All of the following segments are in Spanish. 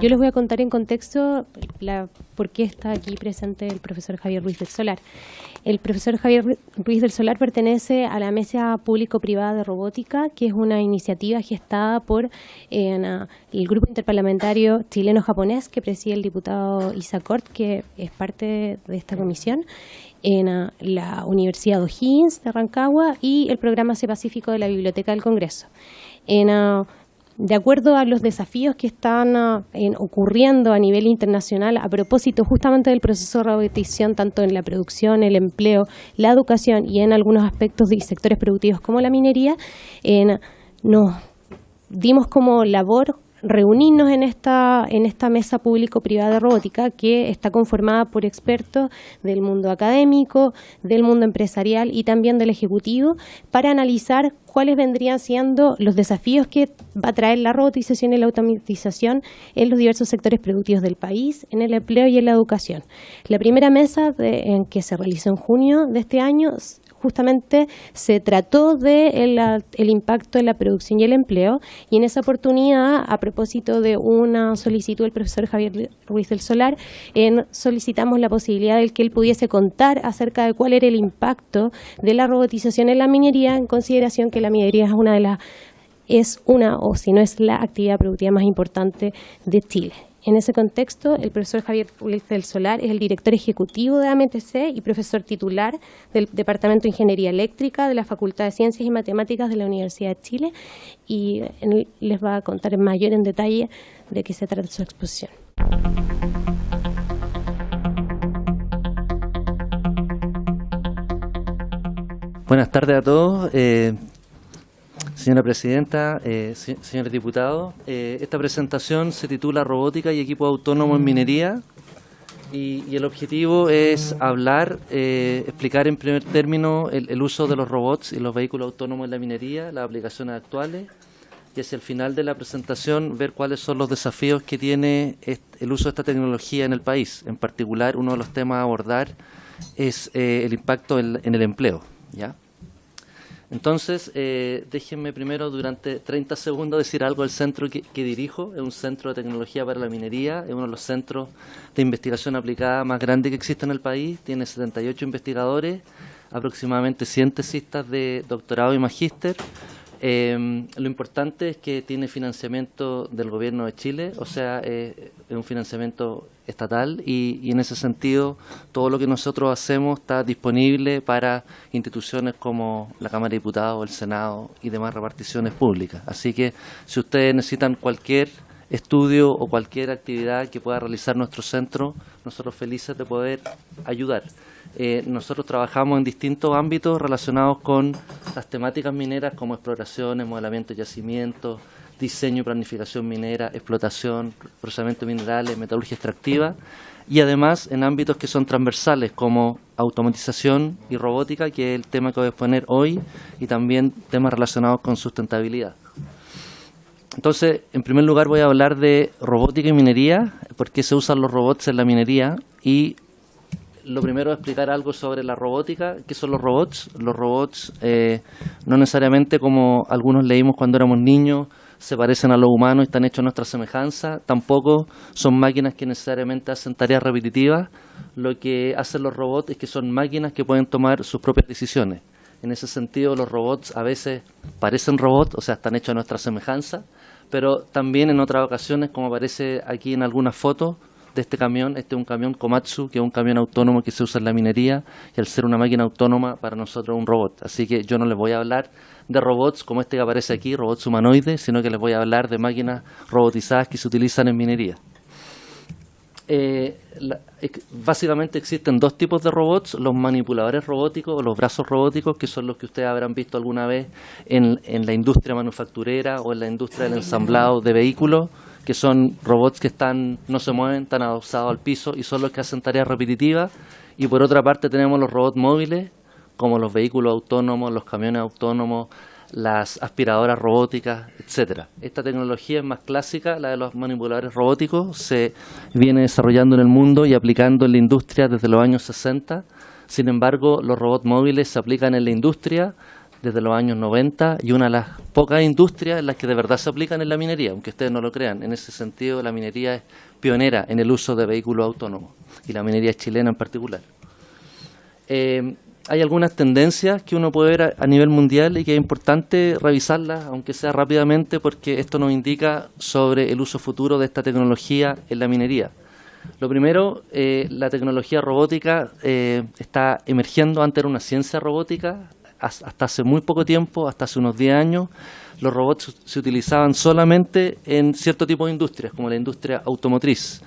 Yo les voy a contar en contexto la, por qué está aquí presente el profesor Javier Ruiz del Solar. El profesor Javier Ruiz del Solar pertenece a la Mesa Público-Privada de Robótica, que es una iniciativa gestada por el Grupo Interparlamentario Chileno-Japonés, que preside el diputado Isacort, que es parte de esta comisión en la Universidad O'Higgins de Rancagua y el Programa C Pacífico de la Biblioteca del Congreso. En, de acuerdo a los desafíos que están ah, ocurriendo a nivel internacional a propósito justamente del proceso de robotización, tanto en la producción, el empleo, la educación y en algunos aspectos de sectores productivos como la minería, nos dimos como labor reunirnos en esta, en esta mesa público-privada de robótica que está conformada por expertos del mundo académico, del mundo empresarial y también del ejecutivo para analizar cuáles vendrían siendo los desafíos que va a traer la robotización y la automatización en los diversos sectores productivos del país, en el empleo y en la educación. La primera mesa en que se realizó en junio de este año justamente se trató de el, impacto en la producción y el empleo y en esa oportunidad, a propósito de una solicitud del profesor Javier Ruiz del Solar, solicitamos la posibilidad de que él pudiese contar acerca de cuál era el impacto de la robotización en la minería, en consideración que la minería es una de las es una o si no es la actividad productiva más importante de Chile. En ese contexto, el profesor Javier Ruiz del Solar es el director ejecutivo de AMTC y profesor titular del Departamento de Ingeniería Eléctrica de la Facultad de Ciencias y Matemáticas de la Universidad de Chile y les va a contar en mayor en detalle de qué se trata su exposición. Buenas tardes a todos. Eh, Señora Presidenta, eh, señores diputados, eh, esta presentación se titula Robótica y Equipo Autónomo en Minería y, el objetivo es hablar, eh, explicar en primer término el, uso de los robots y los vehículos autónomos en la minería, las aplicaciones actuales y hacia el final de la presentación ver cuáles son los desafíos que tiene el uso de esta tecnología en el país. En particular, uno de los temas a abordar es el impacto en, en el empleo. ¿ya? Entonces, eh, déjenme primero durante 30 segundos decir algo del centro que, dirijo. Es un centro de tecnología para la minería, es uno de los centros de investigación aplicada más grandes que existe en el país. Tiene 78 investigadores, aproximadamente 100 tesistas de doctorado y magíster. Eh, lo importante es que tiene financiamiento del gobierno de Chile, o sea, eh, es un financiamiento estatal y, en ese sentido todo lo que nosotros hacemos está disponible para instituciones como la Cámara de Diputados, el Senado y demás reparticiones públicas. Así que si ustedes necesitan cualquier estudio o cualquier actividad que pueda realizar nuestro centro, nosotros felices de poder ayudar. Eh, nosotros trabajamos en distintos ámbitos relacionados con las temáticas mineras como exploraciones, modelamiento de yacimientos, diseño y planificación minera, explotación, procesamiento de minerales, metalurgia extractiva y además en ámbitos que son transversales como automatización y robótica, que es el tema que voy a exponer hoy, y también temas relacionados con sustentabilidad. Entonces, en primer lugar voy a hablar de robótica y minería, por qué se usan los robots en la minería y lo primero es explicar algo sobre la robótica. ¿Qué son los robots? Los robots eh, no necesariamente como algunos leímos cuando éramos niños, se parecen a los humanos y están hechos a nuestra semejanza. Tampoco son máquinas que necesariamente hacen tareas repetitivas. Lo que hacen los robots es que son máquinas que pueden tomar sus propias decisiones. En ese sentido, los robots a veces parecen robots, o sea, están hechos a nuestra semejanza, pero también en otras ocasiones, como aparece aquí en algunas fotos, de este camión. Este es un camión Komatsu, que es un camión autónomo que se usa en la minería y al ser una máquina autónoma para nosotros es un robot. Así que yo no les voy a hablar de robots como este que aparece aquí, robots humanoides, sino que les voy a hablar de máquinas robotizadas que se utilizan en minería. Eh, básicamente existen dos tipos de robots, los manipuladores robóticos o los brazos robóticos, que son los que ustedes habrán visto alguna vez en, en la industria manufacturera o en la industria del ensamblado de vehículos que son robots que están no se mueven, están adosados al piso y son los que hacen tareas repetitivas. Y por otra parte tenemos los robots móviles, como los vehículos autónomos, los camiones autónomos, las aspiradoras robóticas, etcétera. Esta tecnología es más clásica, la de los manipuladores robóticos, se viene desarrollando en el mundo y aplicando en la industria desde los años 60. Sin embargo, los robots móviles se aplican en la industria desde los años 90 y una de las pocas industrias en las que de verdad se aplican en la minería, aunque ustedes no lo crean. En ese sentido, la minería es pionera en el uso de vehículos autónomos y la minería chilena en particular. Eh, hay algunas tendencias que uno puede ver a, nivel mundial y que es importante revisarlas, aunque sea rápidamente, porque esto nos indica sobre el uso futuro de esta tecnología en la minería. Lo primero, eh, la tecnología robótica eh, está emergiendo antes era una ciencia robótica, hasta hace muy poco tiempo, hasta hace unos 10 años, los robots se utilizaban solamente en cierto tipo de industrias, como la industria automotriz.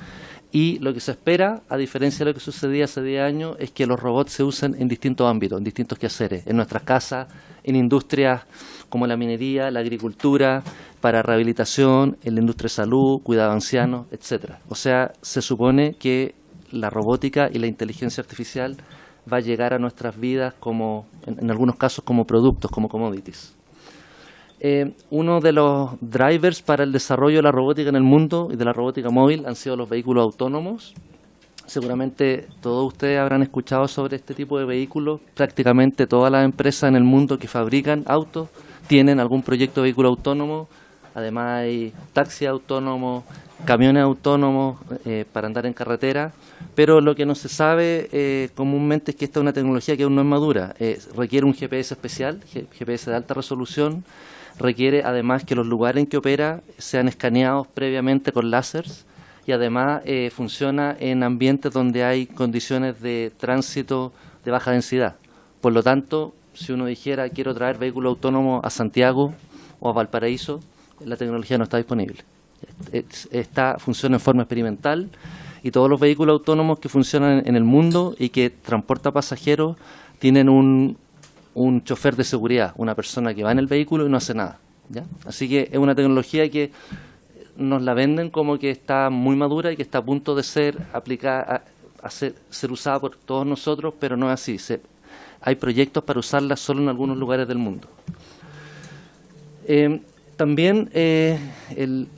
Y lo que se espera, a diferencia de lo que sucedía hace 10 años, es que los robots se usen en distintos ámbitos, en distintos quehaceres, en nuestras casas, en industrias como la minería, la agricultura, para rehabilitación, en la industria de salud, cuidado de ancianos, etcétera. O sea, se supone que la robótica y la inteligencia artificial va a llegar a nuestras vidas como, en algunos casos, como productos, como commodities. Eh, uno de los drivers para el desarrollo de la robótica en el mundo y de la robótica móvil han sido los vehículos autónomos. Seguramente todos ustedes habrán escuchado sobre este tipo de vehículos. Prácticamente todas las empresas en el mundo que fabrican autos tienen algún proyecto de vehículo autónomo. Además hay taxis autónomos, camiones autónomos eh, para andar en carretera. Pero lo que no se sabe eh, comúnmente es que esta es una tecnología que aún no es madura. requiere un GPS especial, GPS de alta resolución, requiere además que los lugares en que opera sean escaneados previamente con láseres y además eh, funciona en ambientes donde hay condiciones de tránsito de baja densidad. Por lo tanto, si uno dijera quiero traer vehículo autónomo a Santiago o a Valparaíso, la tecnología no está disponible. Esta funciona en forma experimental y todos los vehículos autónomos que funcionan en el mundo y que transportan pasajeros tienen un, un chofer de seguridad, una persona que va en el vehículo y no hace nada. Así que es una tecnología que nos la venden como que está muy madura y que está a punto de ser aplicada, a, ser, usada por todos nosotros, pero no es así. hay proyectos para usarla solo en algunos lugares del mundo. Eh, también eh,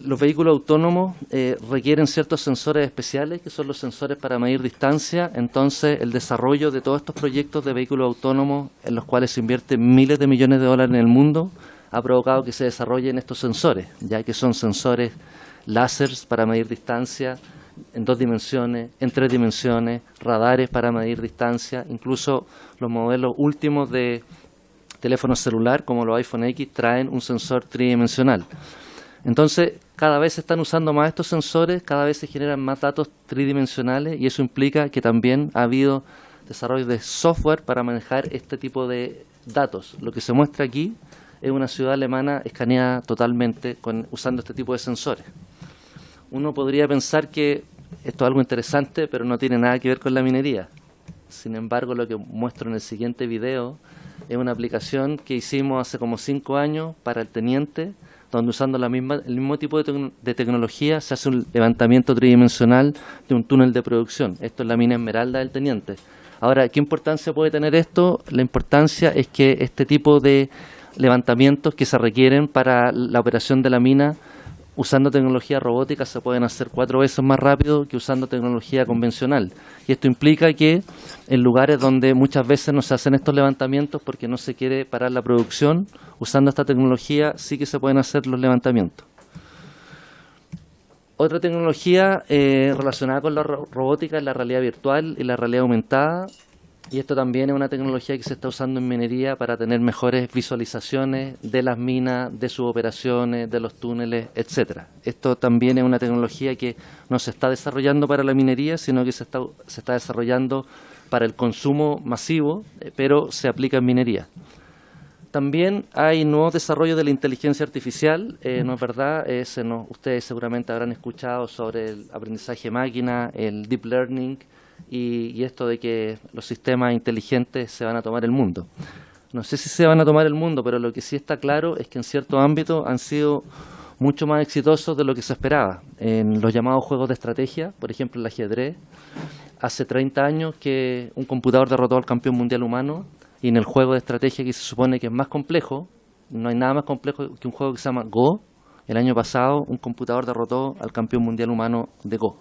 los vehículos autónomos eh, requieren ciertos sensores especiales, que son los sensores para medir distancia. Entonces, el desarrollo de todos estos proyectos de vehículos autónomos, en los cuales se invierten miles de millones de dólares en el mundo, ha provocado que se desarrollen estos sensores, ya que son sensores láseres para medir distancia en dos dimensiones, en tres dimensiones, radares para medir distancia, incluso los modelos últimos de teléfonos celular como los iPhone X traen un sensor tridimensional. Entonces, cada vez se están usando más estos sensores, cada vez se generan más datos tridimensionales y eso implica que también ha habido desarrollo de software para manejar este tipo de datos. Lo que se muestra aquí es una ciudad alemana escaneada totalmente con, usando este tipo de sensores. Uno podría pensar que esto es algo interesante, pero no tiene nada que ver con la minería. Sin embargo, lo que muestro en el siguiente video es una aplicación que hicimos hace como cinco años para el teniente, donde usando la misma, el mismo tipo de, tecnología se hace un levantamiento tridimensional de un túnel de producción. Esto es la mina Esmeralda del teniente. Ahora, ¿qué importancia puede tener esto? La importancia es que este tipo de levantamientos que se requieren para la operación de la mina usando tecnología robótica se pueden hacer cuatro veces más rápido que usando tecnología convencional. Y esto implica que en lugares donde muchas veces no se hacen estos levantamientos porque no se quiere parar la producción, usando esta tecnología sí que se pueden hacer los levantamientos. Otra tecnología eh, relacionada con la robótica es la realidad virtual y la realidad aumentada y esto también es una tecnología que se está usando en minería para tener mejores visualizaciones de las minas, de sus operaciones, de los túneles, etcétera. Esto también es una tecnología que no se está desarrollando para la minería, sino que se está, se está desarrollando para el consumo masivo, eh, pero se aplica en minería. También hay nuevos desarrollos de la inteligencia artificial, eh, ¿no es verdad? ustedes seguramente habrán escuchado sobre el aprendizaje máquina, el deep learning, y, esto de que los sistemas inteligentes se van a tomar el mundo. No sé si se van a tomar el mundo, pero lo que sí está claro es que en ciertos ámbitos han sido mucho más exitosos de lo que se esperaba. En los llamados juegos de estrategia, por ejemplo el ajedrez, hace 30 años que un computador derrotó al campeón mundial humano y en el juego de estrategia que se supone que es más complejo, no hay nada más complejo que un juego que se llama Go, el año pasado un computador derrotó al campeón mundial humano de Go.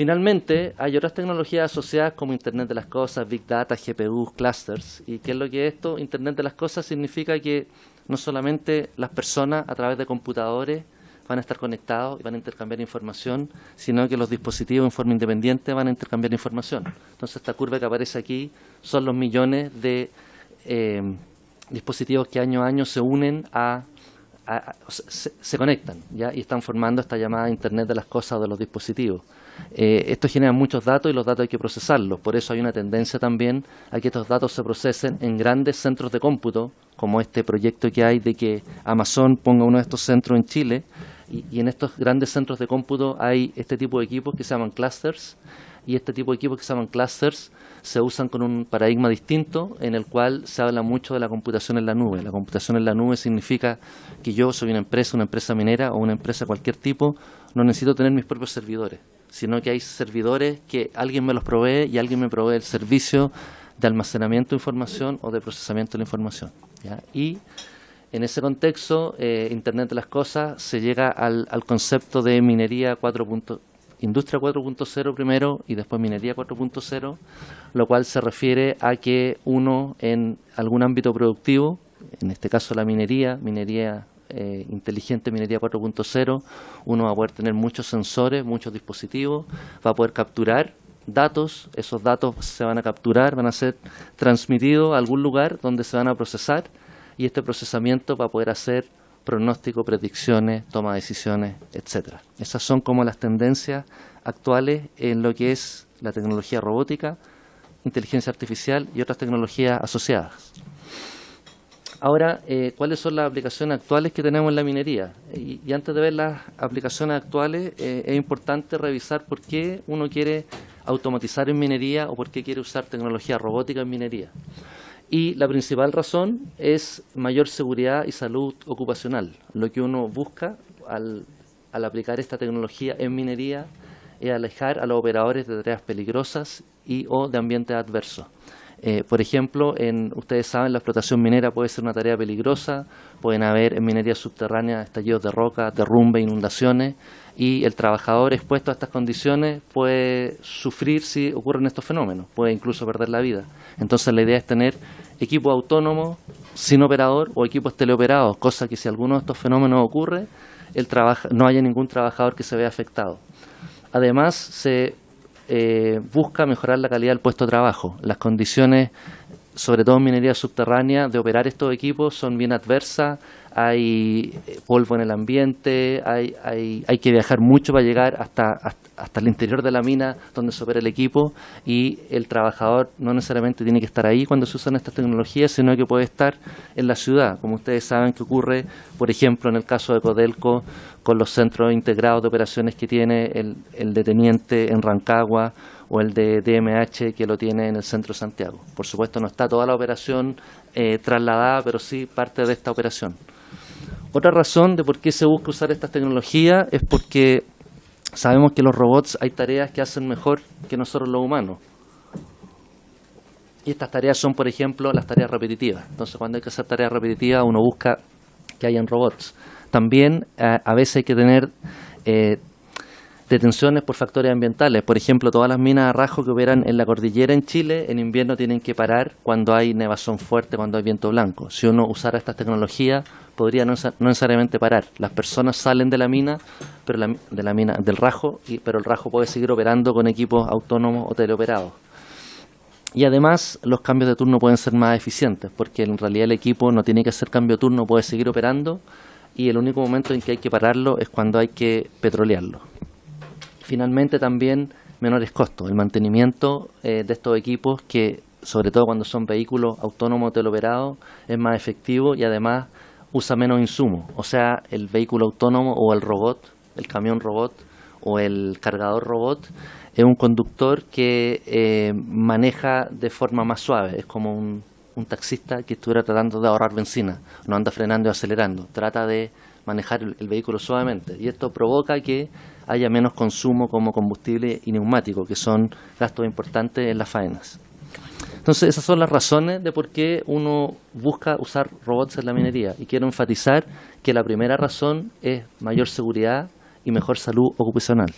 Finalmente, hay otras tecnologías asociadas como Internet de las Cosas, Big Data, GPUs, clusters. ¿Y qué es lo que es esto? Internet de las Cosas significa que no solamente las personas a través de computadores van a estar conectados y van a intercambiar información, sino que los dispositivos en forma independiente van a intercambiar información. Entonces, esta curva que aparece aquí son los millones de eh, dispositivos que año a año se unen a, se, conectan ¿ya? y están formando esta llamada Internet de las cosas o de los dispositivos. Eh, esto genera muchos datos y los datos hay que procesarlos. Por eso hay una tendencia también a que estos datos se procesen en grandes centros de cómputo, como este proyecto que hay de que Amazon ponga uno de estos centros en Chile, y, en estos grandes centros de cómputo hay este tipo de equipos que se llaman clusters y este tipo de equipos que se llaman clusters se usan con un paradigma distinto en el cual se habla mucho de la computación en la nube. La computación en la nube significa que yo soy una empresa, una empresa minera o una empresa de cualquier tipo, no necesito tener mis propios servidores, sino que hay servidores que alguien me los provee y alguien me provee el servicio de almacenamiento de información o de procesamiento de la información. Y en ese contexto, eh, Internet de las Cosas se llega al, concepto de minería 4. Industria 4.0 primero y después minería 4.0, lo cual se refiere a que uno en algún ámbito productivo, en este caso la minería, minería eh, inteligente, minería 4.0, uno va a poder tener muchos sensores, muchos dispositivos, va a poder capturar datos, esos datos se van a capturar, van a ser transmitidos a algún lugar donde se van a procesar y este procesamiento va a poder hacer pronóstico, predicciones, toma de decisiones, etcétera. Esas son como las tendencias actuales en lo que es la tecnología robótica, inteligencia artificial y otras tecnologías asociadas. Ahora, eh, ¿cuáles son las aplicaciones actuales que tenemos en la minería? Y, antes de ver las aplicaciones actuales, eh, es importante revisar por qué uno quiere automatizar en minería o por qué quiere usar tecnología robótica en minería. Y la principal razón es mayor seguridad y salud ocupacional. Lo que uno busca al, aplicar esta tecnología en minería es alejar a los operadores de tareas peligrosas y o de ambientes adversos. Eh, por ejemplo, en, ustedes saben, la explotación minera puede ser una tarea peligrosa, pueden haber en minería subterránea estallidos de roca, derrumbe, inundaciones, y el trabajador expuesto a estas condiciones puede sufrir si ocurren estos fenómenos, puede incluso perder la vida. Entonces la idea es tener equipos autónomos sin operador o equipos teleoperados, cosa que si alguno de estos fenómenos ocurre, el no haya ningún trabajador que se vea afectado. Además, se eh, busca mejorar la calidad del puesto de trabajo. Las condiciones, sobre todo en minería subterránea, de operar estos equipos son bien adversas, hay eh, polvo en el ambiente, hay, hay, hay que viajar mucho para llegar hasta, hasta, el interior de la mina donde se opera el equipo y el trabajador no necesariamente tiene que estar ahí cuando se usan estas tecnologías, sino que puede estar en la ciudad, como ustedes saben que ocurre, por ejemplo, en el caso de Codelco, con los centros integrados de operaciones que tiene el, el deteniente en Rancagua o el de DMH que lo tiene en el centro de Santiago. Por supuesto no está toda la operación eh, trasladada, pero sí parte de esta operación. Otra razón de por qué se busca usar estas tecnologías es porque sabemos que los robots hay tareas que hacen mejor que nosotros los humanos. Y estas tareas son, por ejemplo, las tareas repetitivas. Entonces, cuando hay que hacer tareas repetitivas, uno busca que hayan robots. También a veces hay que tener eh, detenciones por factores ambientales. Por ejemplo, todas las minas de rajo que operan en la cordillera en Chile, en invierno tienen que parar cuando hay nevazón fuerte, cuando hay viento blanco. Si uno usara estas tecnologías, podría no, necesariamente parar. Las personas salen de la mina, pero de la mina del rajo, y, pero el rajo puede seguir operando con equipos autónomos o teleoperados. Y además los cambios de turno pueden ser más eficientes, porque en realidad el equipo no tiene que hacer cambio de turno, puede seguir operando y el único momento en que hay que pararlo es cuando hay que petrolearlo finalmente también menores costos. El mantenimiento eh, de estos equipos que, sobre todo cuando son vehículos autónomos teleoperados, es más efectivo y además usa menos insumos. O sea, el vehículo autónomo o el robot, el camión robot o el cargador robot es un conductor que eh, maneja de forma más suave. Es como un, taxista que estuviera tratando de ahorrar benzina. No anda frenando y acelerando. Trata de manejar el vehículo suavemente. Y esto provoca que haya menos consumo como combustible y neumático, que son gastos importantes en las faenas. Entonces, esas son las razones de por qué uno busca usar robots en la minería. Y quiero enfatizar que la primera razón es mayor seguridad y mejor salud ocupacional.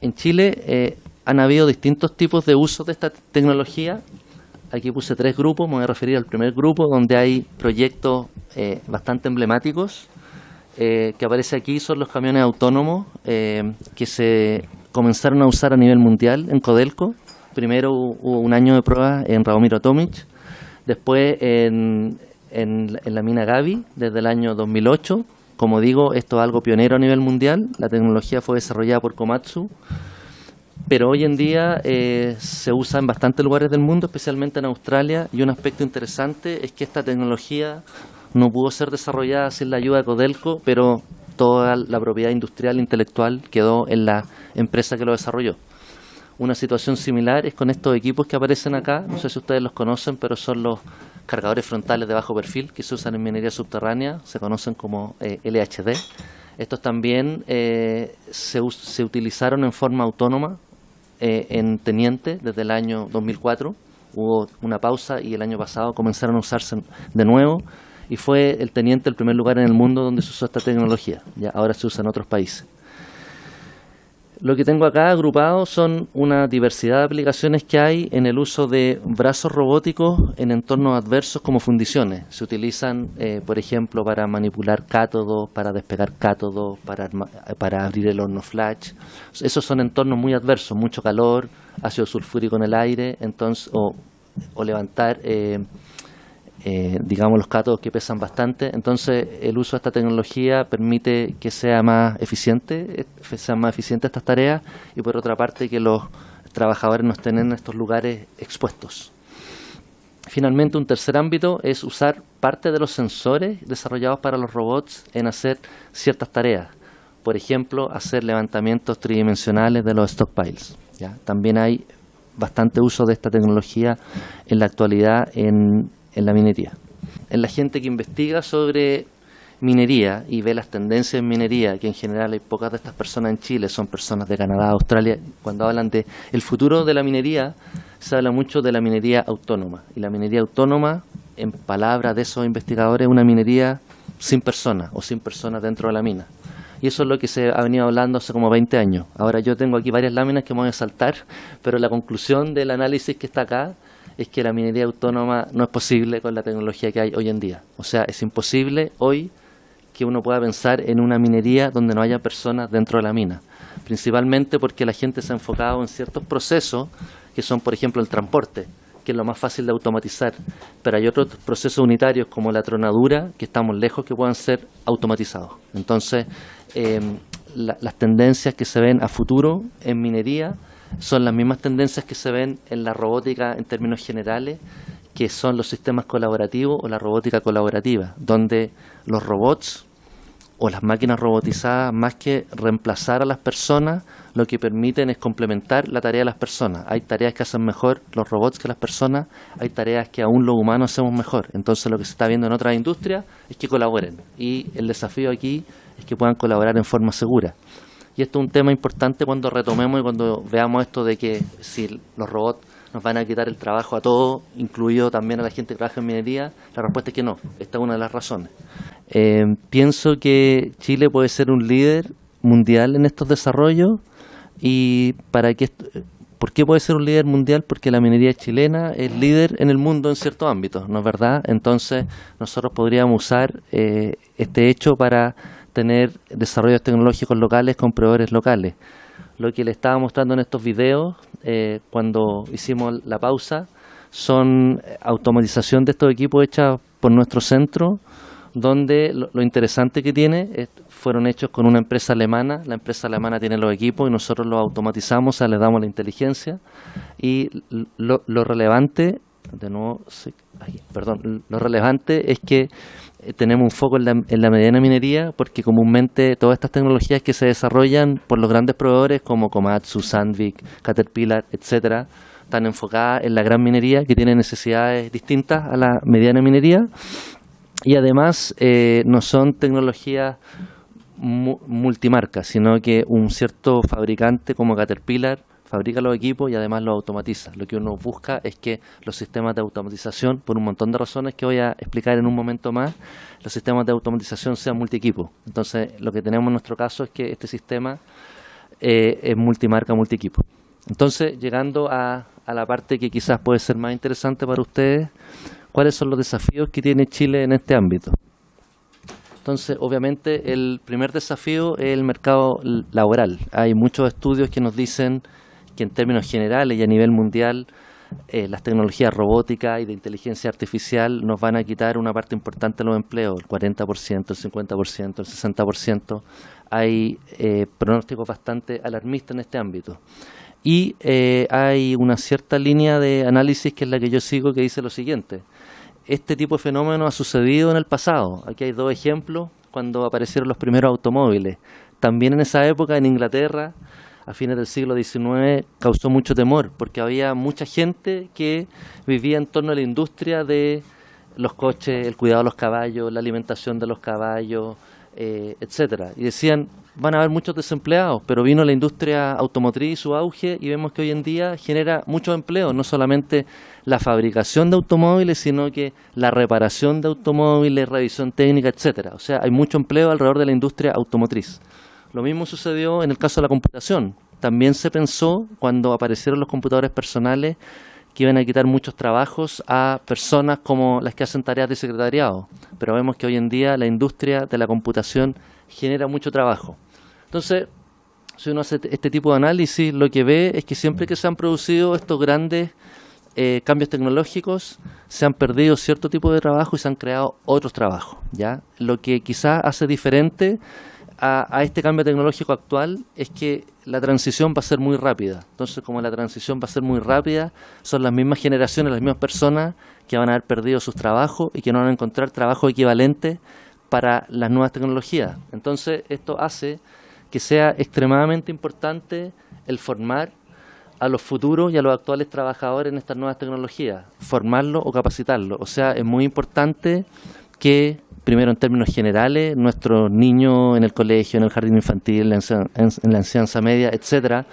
en Chile eh, han habido distintos tipos de uso de esta tecnología. Aquí puse tres grupos, me voy a referir al primer grupo, donde hay proyectos eh, bastante emblemáticos. Eh, que aparece aquí son los camiones autónomos que se comenzaron a usar a nivel mundial en Codelco. Primero hubo un año de prueba en Radomiro Tomic, después en, en, la mina Gavi desde el año 2008 como digo, esto es algo pionero a nivel mundial. La tecnología fue desarrollada por Komatsu, pero hoy en día eh, se usa en bastantes lugares del mundo, especialmente en Australia. Y un aspecto interesante es que esta tecnología no pudo ser desarrollada sin la ayuda de Codelco, pero toda la propiedad industrial e intelectual quedó en la empresa que lo desarrolló. Una situación similar es con estos equipos que aparecen acá, no sé si ustedes los conocen, pero son los cargadores frontales de bajo perfil que se usan en minería subterránea, se conocen como eh, LHD. Estos también eh, se, utilizaron en forma autónoma eh, en Teniente desde el año 2004. Hubo una pausa y el año pasado comenzaron a usarse de nuevo y fue el Teniente el primer lugar en el mundo donde se usó esta tecnología. Ya ahora se usa en otros países. Lo que tengo acá agrupado son una diversidad de aplicaciones que hay en el uso de brazos robóticos en entornos adversos como fundiciones. Se utilizan, eh, por ejemplo, para manipular cátodos, para despegar cátodos, para, para abrir el horno flash. Esos son entornos muy adversos, mucho calor, ácido sulfúrico en el aire, entonces o, o levantar eh, eh, digamos, los cátodos que pesan bastante. Entonces, el uso de esta tecnología permite que sea más eficiente, eh, sean más eficientes estas tareas y, por otra parte, que los trabajadores no estén en estos lugares expuestos. Finalmente, un tercer ámbito es usar parte de los sensores desarrollados para los robots en hacer ciertas tareas. Por ejemplo, hacer levantamientos tridimensionales de los stockpiles. También hay bastante uso de esta tecnología en la actualidad en en la minería. En la gente que investiga sobre minería y ve las tendencias en minería, que en general hay pocas de estas personas en Chile, son personas de Canadá, Australia, cuando hablan de el futuro de la minería, se habla mucho de la minería autónoma. Y la minería autónoma, en palabras de esos investigadores, es una minería sin personas o sin personas dentro de la mina. Y eso es lo que se ha venido hablando hace como 20 años. Ahora yo tengo aquí varias láminas que me voy a saltar, pero la conclusión del análisis que está acá es que la minería autónoma no es posible con la tecnología que hay hoy en día. O sea, es imposible hoy que uno pueda pensar en una minería donde no haya personas dentro de la mina, principalmente porque la gente se ha enfocado en ciertos procesos que son, por ejemplo, el transporte, que es lo más fácil de automatizar, pero hay otros procesos unitarios como la tronadura que estamos lejos que puedan ser automatizados. Entonces, eh, las tendencias que se ven a futuro en minería son las mismas tendencias que se ven en la robótica en términos generales, que son los sistemas colaborativos o la robótica colaborativa, donde los robots o las máquinas robotizadas, más que reemplazar a las personas, lo que permiten es complementar la tarea de las personas. Hay tareas que hacen mejor los robots que las personas, hay tareas que aún los humanos hacemos mejor. Entonces lo que se está viendo en otras industrias es que colaboren. Y el desafío aquí es que puedan colaborar en forma segura. Y esto es un tema importante cuando retomemos y cuando veamos esto de que si los robots nos van a quitar el trabajo a todos, incluido también a la gente que trabaja en minería, la respuesta es que no. Esta es una de las razones. Eh, pienso que Chile puede ser un líder mundial en estos desarrollos y para que ¿Por qué puede ser un líder mundial? Porque la minería chilena es líder en el mundo en ciertos ámbitos, ¿no es verdad? Entonces nosotros podríamos usar eh, este hecho para tener desarrollos tecnológicos locales con proveedores locales. Lo que le estaba mostrando en estos videos, eh, cuando hicimos la pausa, son automatización de estos equipos hechas por nuestro centro, donde lo, interesante que tiene fueron hechos con una empresa alemana, la empresa alemana tiene los equipos y nosotros los automatizamos, o sea, les damos la inteligencia y lo, lo relevante, de nuevo, perdón, lo relevante es que eh, tenemos un foco en la, en la, mediana minería porque comúnmente todas estas tecnologías que se desarrollan por los grandes proveedores como Komatsu, Sandvik, Caterpillar, etcétera, están enfocadas en la gran minería que tiene necesidades distintas a la mediana minería. Y además eh, no son tecnologías multimarcas, sino que un cierto fabricante como Caterpillar fabrica los equipos y además los automatiza. Lo que uno busca es que los sistemas de automatización, por un montón de razones que voy a explicar en un momento más, los sistemas de automatización sean multi-equipo. Entonces, lo que tenemos en nuestro caso es que este sistema eh, es multimarca, multiequipo. Entonces, llegando a, a la parte que quizás puede ser más interesante para ustedes, ¿cuáles son los desafíos que tiene Chile en este ámbito? Entonces, obviamente, el primer desafío es el mercado laboral. Hay muchos estudios que nos dicen que en términos generales y a nivel mundial, eh, las tecnologías robóticas y de inteligencia artificial nos van a quitar una parte importante de los empleos, el 40%, el 50%, el 60%. Hay eh, pronósticos bastante alarmistas en este ámbito. Y eh, hay una cierta línea de análisis que es la que yo sigo que dice lo siguiente este tipo de fenómeno ha sucedido en el pasado. Aquí hay dos ejemplos cuando aparecieron los primeros automóviles. También en esa época en Inglaterra, a fines del siglo XIX, causó mucho temor porque había mucha gente que vivía en torno a la industria de los coches, el cuidado de los caballos, la alimentación de los caballos, eh, etcétera. Y decían, van a haber muchos desempleados, pero vino la industria automotriz, su auge, y vemos que hoy en día genera muchos empleos, no solamente la fabricación de automóviles, sino que la reparación de automóviles, revisión técnica, etcétera. O sea, hay mucho empleo alrededor de la industria automotriz. Lo mismo sucedió en el caso de la computación. También se pensó, cuando aparecieron los computadores personales, que iban a quitar muchos trabajos a personas como las que hacen tareas de secretariado. Pero vemos que hoy en día la industria de la computación genera mucho trabajo. Entonces, si uno hace este tipo de análisis, lo que ve es que siempre que se han producido estos grandes eh, cambios tecnológicos, se han perdido cierto tipo de trabajo y se han creado otros trabajos. ¿ya? Lo que quizás hace diferente a, este cambio tecnológico actual es que la transición va a ser muy rápida. Entonces, como la transición va a ser muy rápida, son las mismas generaciones, las mismas personas que van a haber perdido sus trabajos y que no van a encontrar trabajo equivalente para las nuevas tecnologías. Entonces, esto hace que sea extremadamente importante el formar a los futuros y a los actuales trabajadores en estas nuevas tecnologías, formarlos o capacitarlos. O sea, es muy importante que, primero en términos generales, nuestros niños en el colegio, en el jardín infantil, en la enseñanza media, etcétera,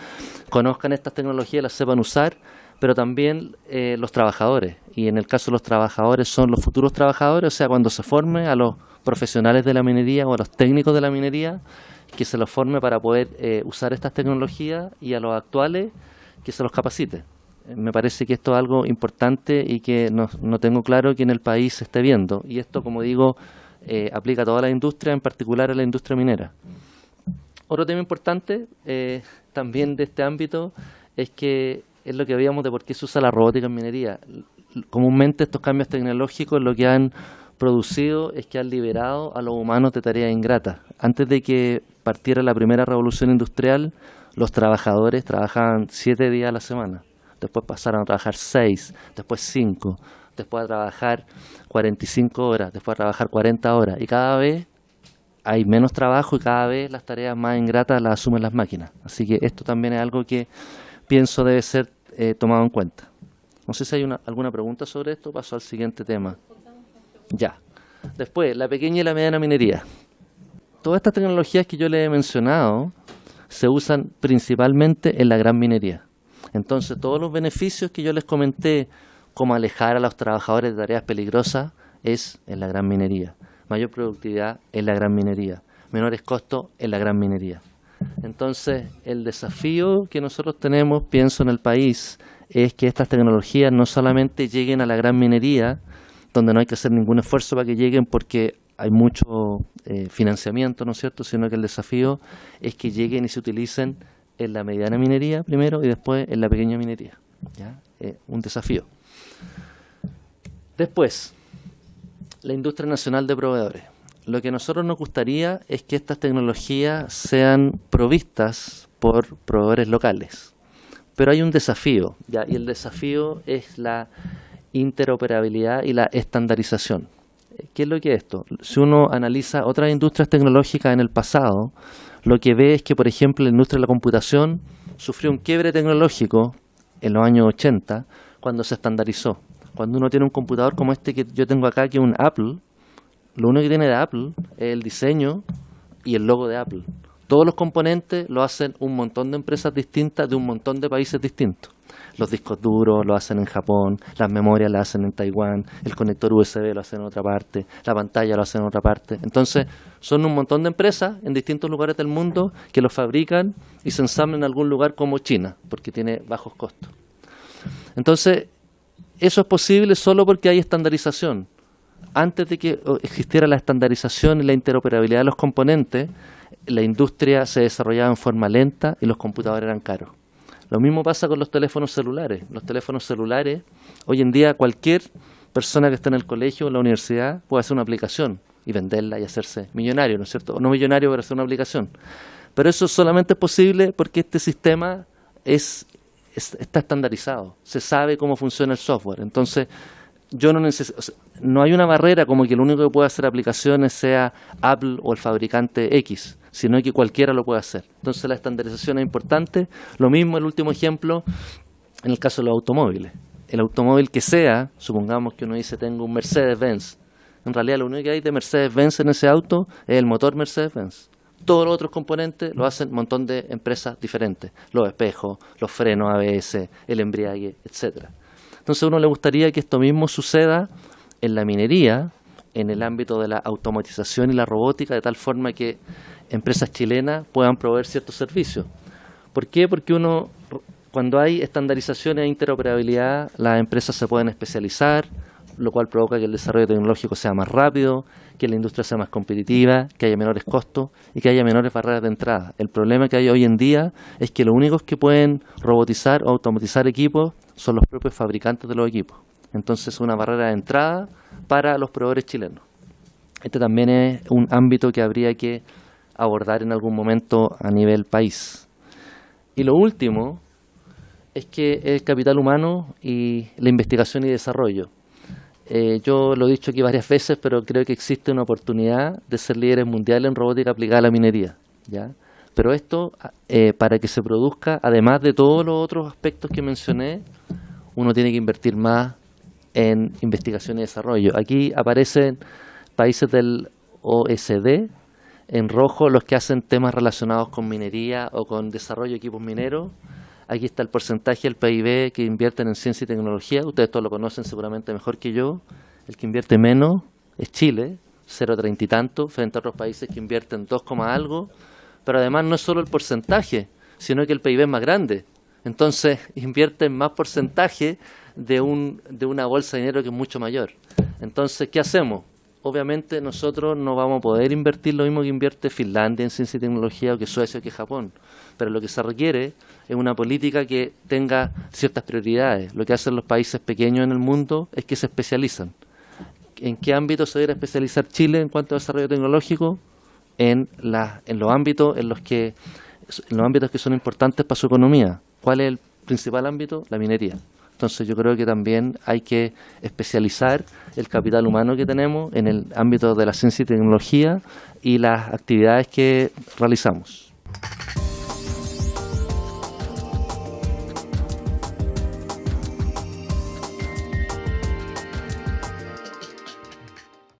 conozcan estas tecnologías, las sepan usar, pero también eh, los trabajadores. Y en el caso de los trabajadores son los futuros trabajadores, o sea, cuando se forme a los profesionales de la minería o a los técnicos de la minería, que se los forme para poder eh, usar estas tecnologías y a los actuales que se los capacite. Me parece que esto es algo importante y que no, no tengo claro que en el país se esté viendo. Y esto, como digo, eh, aplica a toda la industria, en particular a la industria minera. Otro tema importante también de este ámbito es que es lo que veíamos de por qué se usa la robótica en minería. Comúnmente estos cambios tecnológicos lo que han producido es que han liberado a los humanos de tareas ingratas. Antes de que partiera la primera revolución industrial, los trabajadores trabajaban siete días a la semana. Después pasaron a trabajar seis, después cinco, después a trabajar 45 horas, después a trabajar 40 horas. Y cada vez hay menos trabajo y cada vez las tareas más ingratas las asumen las máquinas. Así que esto también es algo que pienso debe ser eh, tomado en cuenta. No sé si hay una, alguna pregunta sobre esto. Paso al siguiente tema. Ya. Después, la pequeña y la mediana minería. Todas estas tecnologías que yo les he mencionado se usan principalmente en la gran minería. Entonces, todos los beneficios que yo les comenté, como alejar a los trabajadores de tareas peligrosas, es en la gran minería. Mayor productividad en la gran minería. Menores costos en la gran minería. Entonces, el desafío que nosotros tenemos, pienso en el país, es que estas tecnologías no solamente lleguen a la gran minería, donde no hay que hacer ningún esfuerzo para que lleguen porque hay mucho eh, financiamiento, ¿no es cierto?, sino que el desafío es que lleguen y se utilicen en la mediana minería primero y después en la pequeña minería. ¿ya? un desafío. Después, la industria nacional de proveedores. Lo que a nosotros nos gustaría es que estas tecnologías sean provistas por proveedores locales. Pero hay un desafío, y el desafío es la interoperabilidad y la estandarización. ¿Qué es lo que es esto? Si uno analiza otras industrias tecnológicas en el pasado, lo que ve es que, por ejemplo, la industria de la computación sufrió un quiebre tecnológico en los años 80 cuando se estandarizó. Cuando uno tiene un computador como este que yo tengo acá, que es un Apple, lo único que tiene de Apple es el diseño y el logo de Apple. Todos los componentes lo hacen un montón de empresas distintas de un montón de países distintos. Los discos duros lo hacen en Japón, las memorias las hacen en Taiwán, el conector USB lo hacen en otra parte, la pantalla lo hacen en otra parte. Entonces, son un montón de empresas en distintos lugares del mundo que lo fabrican y se ensamblan en algún lugar como China, porque tiene bajos costos. Entonces, eso es posible solo porque hay estandarización. Antes de que existiera la estandarización y la interoperabilidad de los componentes, la industria se desarrollaba en forma lenta y los computadores eran caros. Lo mismo pasa con los teléfonos celulares. Los teléfonos celulares, hoy en día cualquier persona que está en el colegio o en la universidad puede hacer una aplicación y venderla y hacerse millonario, ¿no es cierto? no millonario, pero hacer una aplicación. Pero eso solamente es posible porque este sistema es, está estandarizado, se sabe cómo funciona el software. Entonces, yo no necesito, no hay una barrera como que el único que puede hacer aplicaciones sea Apple o el fabricante X sino que cualquiera lo puede hacer. Entonces la estandarización es importante. Lo mismo el último ejemplo en el caso de los automóviles. El automóvil que sea, supongamos que uno dice tengo un Mercedes-Benz, en realidad lo único que hay de Mercedes-Benz en ese auto es el motor Mercedes-Benz. Todos los otros componentes lo hacen un montón de empresas diferentes. Los espejos, los frenos ABS, el embriague, etcétera. Entonces a uno le gustaría que esto mismo suceda en la minería, en el ámbito de la automatización y la robótica, de tal forma que empresas chilenas puedan proveer ciertos servicios. ¿Por qué? Porque uno, cuando hay estandarización e interoperabilidad, las empresas se pueden especializar, lo cual provoca que el desarrollo tecnológico sea más rápido, que la industria sea más competitiva, que haya menores costos y que haya menores barreras de entrada. El problema que hay hoy en día es que los únicos que pueden robotizar o automatizar equipos son los propios fabricantes de los equipos. Entonces es una barrera de entrada para los proveedores chilenos. Este también es un ámbito que habría que abordar en algún momento a nivel país. Y lo último es que el capital humano y la investigación y desarrollo. Eh, yo lo he dicho aquí varias veces, pero creo que existe una oportunidad de ser líderes mundiales en robótica aplicada a la minería. ¿ya? Pero esto, eh, para que se produzca, además de todos los otros aspectos que mencioné, uno tiene que invertir más en investigación y desarrollo. Aquí aparecen países del OSD, en rojo los que hacen temas relacionados con minería o con desarrollo de equipos mineros. Aquí está el porcentaje del PIB que invierten en ciencia y tecnología. Ustedes todos lo conocen seguramente mejor que yo. El que invierte menos es Chile, 0,30 y tanto, frente a otros países que invierten 2, algo. Pero además no es solo el porcentaje, sino que el PIB es más grande. Entonces invierten más porcentaje de, un, de una bolsa de dinero que es mucho mayor. Entonces, ¿qué hacemos? Obviamente nosotros no vamos a poder invertir lo mismo que invierte Finlandia en ciencia y tecnología o que Suecia o que Japón. Pero lo que se requiere es una política que tenga ciertas prioridades. Lo que hacen los países pequeños en el mundo es que se especializan. ¿En qué ámbito se debe especializar Chile en cuanto a desarrollo tecnológico? En, en los ámbitos en los que en los ámbitos que son importantes para su economía. ¿Cuál es el principal ámbito? La minería. Entonces yo creo que también hay que especializar el capital humano que tenemos en el ámbito de la ciencia y tecnología y las actividades que realizamos.